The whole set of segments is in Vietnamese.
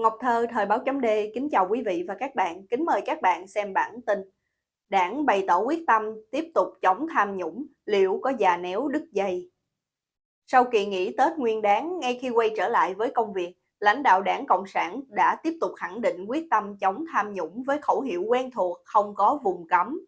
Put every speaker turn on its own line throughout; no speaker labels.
Ngọc Thơ, Thời báo chấm D, kính chào quý vị và các bạn, kính mời các bạn xem bản tin. Đảng bày tỏ quyết tâm tiếp tục chống tham nhũng, liệu có già néo đứt dây? Sau kỳ nghỉ Tết Nguyên đáng, ngay khi quay trở lại với công việc, lãnh đạo đảng Cộng sản đã tiếp tục khẳng định quyết tâm chống tham nhũng với khẩu hiệu quen thuộc không có vùng cấm.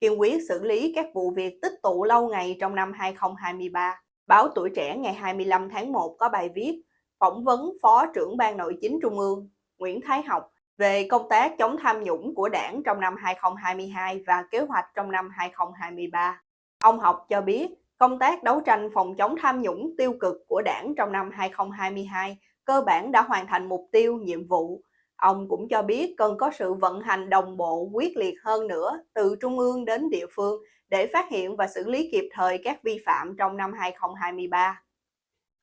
Kiên quyết xử lý các vụ việc tích tụ lâu ngày trong năm 2023. Báo Tuổi Trẻ ngày 25 tháng 1 có bài viết phỏng vấn Phó trưởng Ban Nội chính Trung ương Nguyễn Thái Học về công tác chống tham nhũng của đảng trong năm 2022 và kế hoạch trong năm 2023. Ông Học cho biết, công tác đấu tranh phòng chống tham nhũng tiêu cực của đảng trong năm 2022 cơ bản đã hoàn thành mục tiêu, nhiệm vụ. Ông cũng cho biết cần có sự vận hành đồng bộ quyết liệt hơn nữa từ trung ương đến địa phương để phát hiện và xử lý kịp thời các vi phạm trong năm 2023.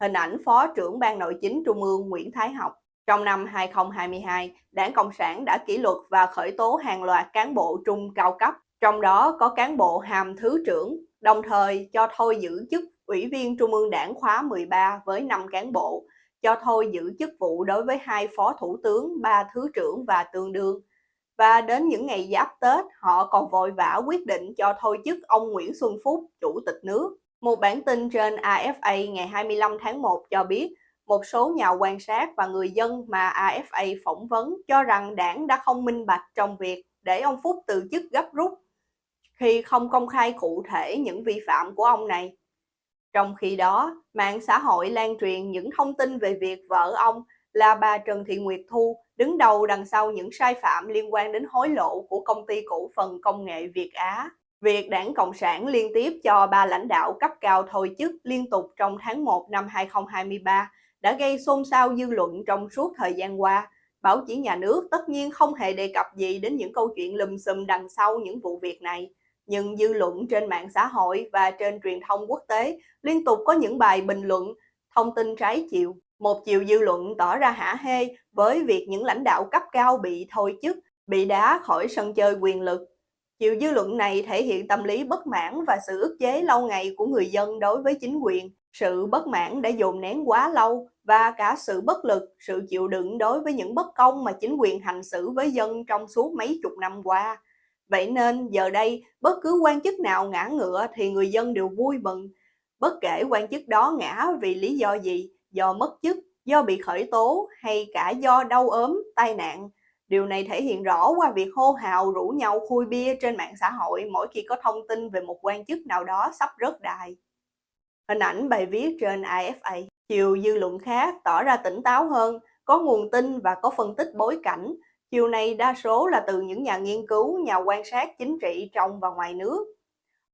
Hình ảnh Phó trưởng Ban Nội chính Trung ương Nguyễn Thái Học trong năm 2022, Đảng Cộng sản đã kỷ luật và khởi tố hàng loạt cán bộ trung cao cấp, trong đó có cán bộ hàm thứ trưởng, đồng thời cho thôi giữ chức Ủy viên Trung ương Đảng khóa 13 với 5 cán bộ, cho thôi giữ chức vụ đối với hai phó thủ tướng, ba thứ trưởng và tương đương. Và đến những ngày giáp Tết, họ còn vội vã quyết định cho thôi chức ông Nguyễn Xuân Phúc, Chủ tịch nước. Một bản tin trên AFA ngày 25 tháng 1 cho biết, một số nhà quan sát và người dân mà AFA phỏng vấn cho rằng đảng đã không minh bạch trong việc để ông Phúc từ chức gấp rút khi không công khai cụ thể những vi phạm của ông này. Trong khi đó, mạng xã hội lan truyền những thông tin về việc vợ ông là bà Trần Thị Nguyệt Thu đứng đầu đằng sau những sai phạm liên quan đến hối lộ của công ty cổ phần công nghệ Việt Á. Việc đảng Cộng sản liên tiếp cho ba lãnh đạo cấp cao thôi chức liên tục trong tháng 1 năm 2023 đã gây xôn xao dư luận trong suốt thời gian qua. Báo chí nhà nước tất nhiên không hề đề cập gì đến những câu chuyện lùm xùm đằng sau những vụ việc này. Nhưng dư luận trên mạng xã hội và trên truyền thông quốc tế liên tục có những bài bình luận, thông tin trái chiều. Một chiều dư luận tỏ ra hả hê với việc những lãnh đạo cấp cao bị thôi chức, bị đá khỏi sân chơi quyền lực. Chiều dư luận này thể hiện tâm lý bất mãn và sự ức chế lâu ngày của người dân đối với chính quyền. Sự bất mãn đã dồn nén quá lâu và cả sự bất lực, sự chịu đựng đối với những bất công mà chính quyền hành xử với dân trong suốt mấy chục năm qua. Vậy nên giờ đây, bất cứ quan chức nào ngã ngựa thì người dân đều vui mừng. Bất kể quan chức đó ngã vì lý do gì, do mất chức, do bị khởi tố hay cả do đau ốm, tai nạn. Điều này thể hiện rõ qua việc hô hào rủ nhau khui bia trên mạng xã hội mỗi khi có thông tin về một quan chức nào đó sắp rớt đài. Hình ảnh bài viết trên AFA. Chiều dư luận khác tỏ ra tỉnh táo hơn, có nguồn tin và có phân tích bối cảnh. Chiều này đa số là từ những nhà nghiên cứu, nhà quan sát chính trị trong và ngoài nước.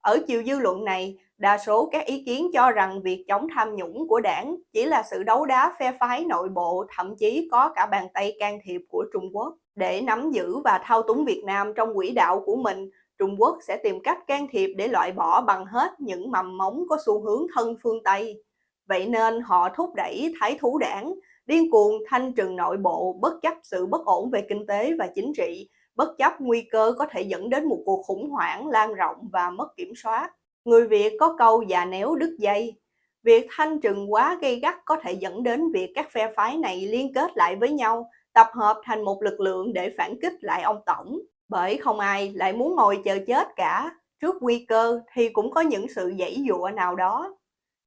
Ở chiều dư luận này, đa số các ý kiến cho rằng việc chống tham nhũng của đảng chỉ là sự đấu đá phe phái nội bộ, thậm chí có cả bàn tay can thiệp của Trung Quốc. Để nắm giữ và thao túng Việt Nam trong quỹ đạo của mình, Trung Quốc sẽ tìm cách can thiệp để loại bỏ bằng hết những mầm móng có xu hướng thân phương Tây. Vậy nên họ thúc đẩy thái thú đảng, điên cuồng thanh trừng nội bộ bất chấp sự bất ổn về kinh tế và chính trị, bất chấp nguy cơ có thể dẫn đến một cuộc khủng hoảng lan rộng và mất kiểm soát. Người Việt có câu già néo đứt dây. Việc thanh trừng quá gây gắt có thể dẫn đến việc các phe phái này liên kết lại với nhau, tập hợp thành một lực lượng để phản kích lại ông Tổng. Bởi không ai lại muốn ngồi chờ chết cả, trước nguy cơ thì cũng có những sự dãy dụa nào đó.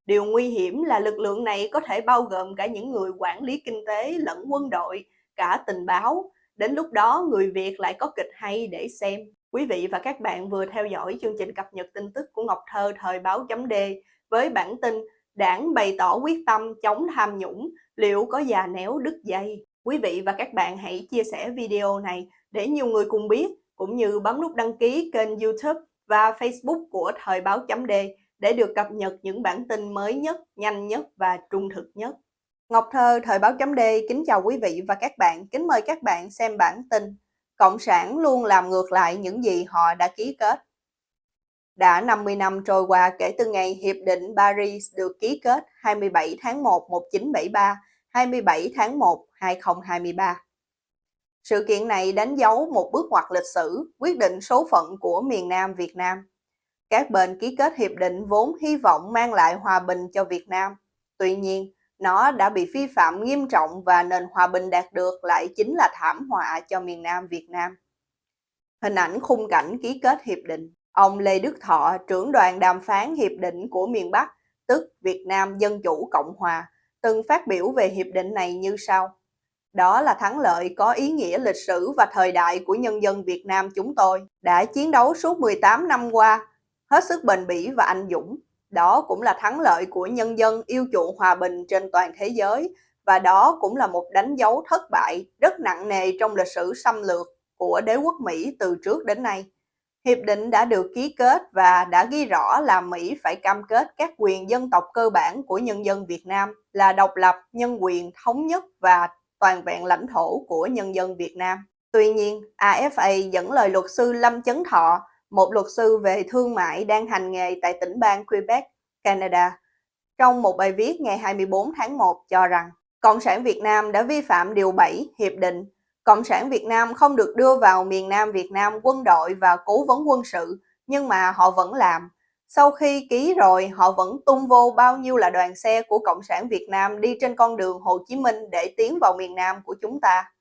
Điều nguy hiểm là lực lượng này có thể bao gồm cả những người quản lý kinh tế lẫn quân đội, cả tình báo. Đến lúc đó người Việt lại có kịch hay để xem. Quý vị và các bạn vừa theo dõi chương trình cập nhật tin tức của Ngọc Thơ thời báo chấm D với bản tin Đảng bày tỏ quyết tâm chống tham nhũng, liệu có già néo đứt dây? Quý vị và các bạn hãy chia sẻ video này để nhiều người cùng biết, cũng như bấm nút đăng ký kênh YouTube và Facebook của Thời báo chấm D để được cập nhật những bản tin mới nhất, nhanh nhất và trung thực nhất. Ngọc Thơ, Thời báo chấm D kính chào quý vị và các bạn, kính mời các bạn xem bản tin Cộng sản luôn làm ngược lại những gì họ đã ký kết. Đã 50 năm trôi qua kể từ ngày Hiệp định Paris được ký kết 27 tháng 1 1973, 27 tháng 1 2023. Sự kiện này đánh dấu một bước ngoặt lịch sử, quyết định số phận của miền Nam Việt Nam. Các bên ký kết hiệp định vốn hy vọng mang lại hòa bình cho Việt Nam. Tuy nhiên, nó đã bị vi phạm nghiêm trọng và nền hòa bình đạt được lại chính là thảm họa cho miền Nam Việt Nam. Hình ảnh khung cảnh ký kết hiệp định. Ông Lê Đức Thọ, trưởng đoàn đàm phán hiệp định của miền Bắc, tức Việt Nam Dân Chủ Cộng Hòa, từng phát biểu về hiệp định này như sau. Đó là thắng lợi có ý nghĩa lịch sử và thời đại của nhân dân Việt Nam chúng tôi, đã chiến đấu suốt 18 năm qua, hết sức bền bỉ và anh dũng. Đó cũng là thắng lợi của nhân dân yêu chuộng hòa bình trên toàn thế giới, và đó cũng là một đánh dấu thất bại rất nặng nề trong lịch sử xâm lược của đế quốc Mỹ từ trước đến nay. Hiệp định đã được ký kết và đã ghi rõ là Mỹ phải cam kết các quyền dân tộc cơ bản của nhân dân Việt Nam là độc lập, nhân quyền, thống nhất và toàn vẹn lãnh thổ của nhân dân Việt Nam. Tuy nhiên, AFA dẫn lời luật sư Lâm Chấn Thọ, một luật sư về thương mại đang hành nghề tại tỉnh bang Quebec, Canada, trong một bài viết ngày 24 tháng 1 cho rằng Cộng sản Việt Nam đã vi phạm Điều 7 Hiệp định Cộng sản Việt Nam không được đưa vào miền Nam Việt Nam quân đội và cố vấn quân sự, nhưng mà họ vẫn làm. Sau khi ký rồi, họ vẫn tung vô bao nhiêu là đoàn xe của Cộng sản Việt Nam đi trên con đường Hồ Chí Minh để tiến vào miền Nam của chúng ta.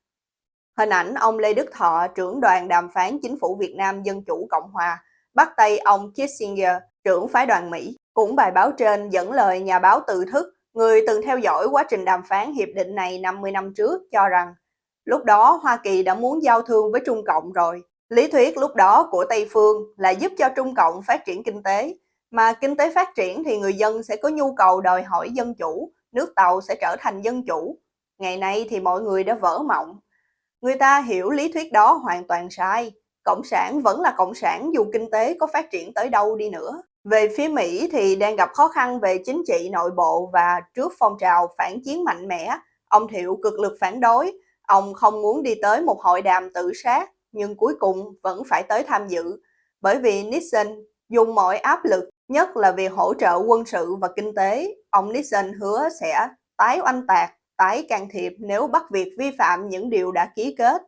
Hình ảnh ông Lê Đức Thọ, trưởng đoàn đàm phán chính phủ Việt Nam Dân Chủ Cộng Hòa, bắt tay ông Kissinger, trưởng phái đoàn Mỹ. Cũng bài báo trên dẫn lời nhà báo tự thức, người từng theo dõi quá trình đàm phán hiệp định này 50 năm trước cho rằng Lúc đó Hoa Kỳ đã muốn giao thương với Trung Cộng rồi. Lý thuyết lúc đó của Tây Phương là giúp cho Trung Cộng phát triển kinh tế, mà kinh tế phát triển thì người dân sẽ có nhu cầu đòi hỏi dân chủ, nước Tàu sẽ trở thành dân chủ. Ngày nay thì mọi người đã vỡ mộng. Người ta hiểu lý thuyết đó hoàn toàn sai. Cộng sản vẫn là cộng sản dù kinh tế có phát triển tới đâu đi nữa. Về phía Mỹ thì đang gặp khó khăn về chính trị nội bộ và trước phong trào phản chiến mạnh mẽ, ông Thiệu cực lực phản đối, Ông không muốn đi tới một hội đàm tự sát, nhưng cuối cùng vẫn phải tới tham dự, bởi vì Nixon dùng mọi áp lực, nhất là việc hỗ trợ quân sự và kinh tế. Ông Nixon hứa sẽ tái oanh tạc, tái can thiệp nếu bắt việc vi phạm những điều đã ký kết.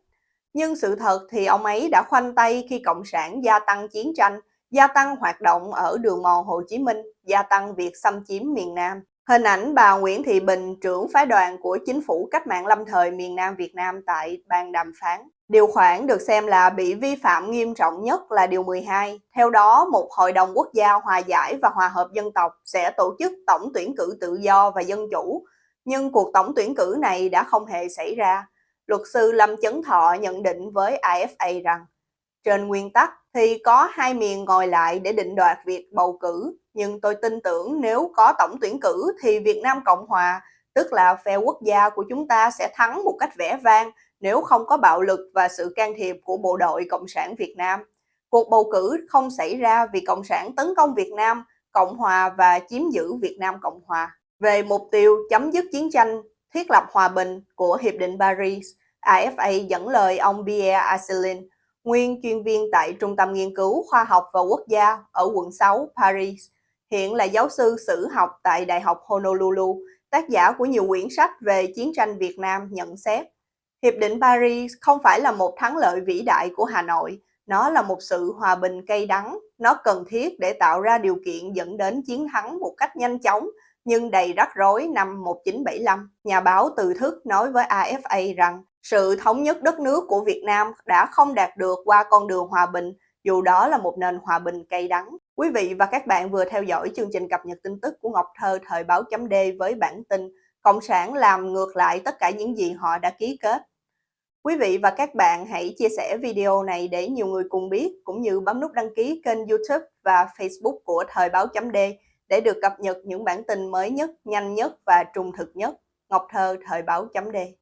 Nhưng sự thật thì ông ấy đã khoanh tay khi Cộng sản gia tăng chiến tranh, gia tăng hoạt động ở đường mòn Hồ Chí Minh, gia tăng việc xâm chiếm miền Nam. Hình ảnh bà Nguyễn Thị Bình, trưởng phái đoàn của chính phủ cách mạng lâm thời miền Nam Việt Nam tại bàn đàm phán. Điều khoản được xem là bị vi phạm nghiêm trọng nhất là Điều 12. Theo đó, một Hội đồng Quốc gia Hòa giải và Hòa hợp dân tộc sẽ tổ chức tổng tuyển cử tự do và dân chủ. Nhưng cuộc tổng tuyển cử này đã không hề xảy ra. Luật sư Lâm Chấn Thọ nhận định với AFA rằng, trên nguyên tắc thì có hai miền ngồi lại để định đoạt việc bầu cử nhưng tôi tin tưởng nếu có tổng tuyển cử thì Việt Nam Cộng Hòa, tức là phe quốc gia của chúng ta sẽ thắng một cách vẻ vang nếu không có bạo lực và sự can thiệp của bộ đội Cộng sản Việt Nam. Cuộc bầu cử không xảy ra vì Cộng sản tấn công Việt Nam, Cộng Hòa và chiếm giữ Việt Nam Cộng Hòa. Về mục tiêu chấm dứt chiến tranh, thiết lập hòa bình của Hiệp định Paris, AFA dẫn lời ông Pierre Asselin, nguyên chuyên viên tại Trung tâm Nghiên cứu Khoa học và Quốc gia ở quận 6, Paris, hiện là giáo sư sử học tại Đại học Honolulu, tác giả của nhiều quyển sách về chiến tranh Việt Nam nhận xét. Hiệp định Paris không phải là một thắng lợi vĩ đại của Hà Nội, nó là một sự hòa bình cay đắng, nó cần thiết để tạo ra điều kiện dẫn đến chiến thắng một cách nhanh chóng nhưng đầy rắc rối năm 1975. Nhà báo Từ Thức nói với AFA rằng sự thống nhất đất nước của Việt Nam đã không đạt được qua con đường hòa bình, dù đó là một nền hòa bình cay đắng. Quý vị và các bạn vừa theo dõi chương trình cập nhật tin tức của Ngọc Thơ thời báo chấm D với bản tin Cộng sản làm ngược lại tất cả những gì họ đã ký kết. Quý vị và các bạn hãy chia sẻ video này để nhiều người cùng biết, cũng như bấm nút đăng ký kênh YouTube và Facebook của Thời báo chấm D để được cập nhật những bản tin mới nhất, nhanh nhất và trung thực nhất. Ngọc Thơ Thời báo chấm